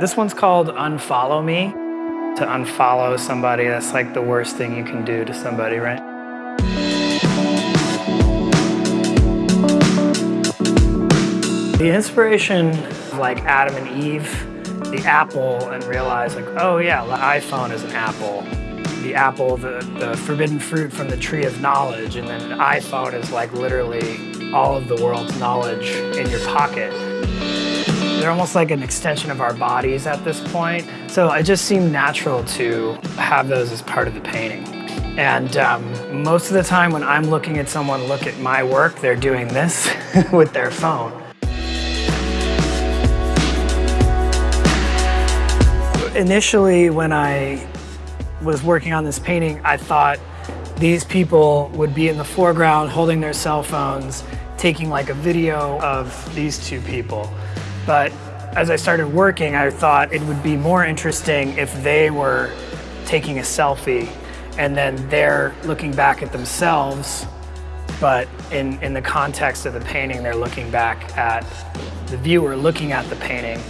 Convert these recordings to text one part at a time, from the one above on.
This one's called Unfollow Me. To unfollow somebody, that's like the worst thing you can do to somebody, right? The inspiration of like Adam and Eve, the apple, and realize like, oh yeah, the iPhone is an apple. The apple, the, the forbidden fruit from the tree of knowledge, and then an iPhone is like literally all of the world's knowledge in your pocket. They're almost like an extension of our bodies at this point. So it just seemed natural to have those as part of the painting. And um, most of the time when I'm looking at someone look at my work, they're doing this with their phone. Initially, when I was working on this painting, I thought these people would be in the foreground holding their cell phones, taking like a video of these two people. But as I started working, I thought it would be more interesting if they were taking a selfie and then they're looking back at themselves, but in, in the context of the painting, they're looking back at the viewer looking at the painting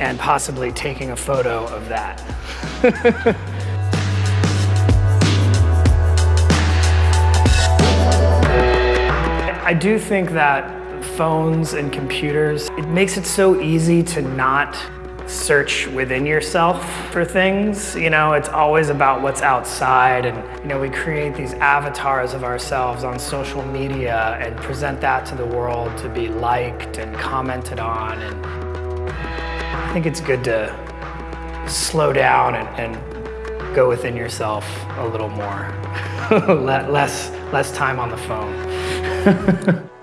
and possibly taking a photo of that. I do think that phones and computers, it makes it so easy to not search within yourself for things. You know, it's always about what's outside and, you know, we create these avatars of ourselves on social media and present that to the world to be liked and commented on. And I think it's good to slow down and, and go within yourself a little more. less, less time on the phone.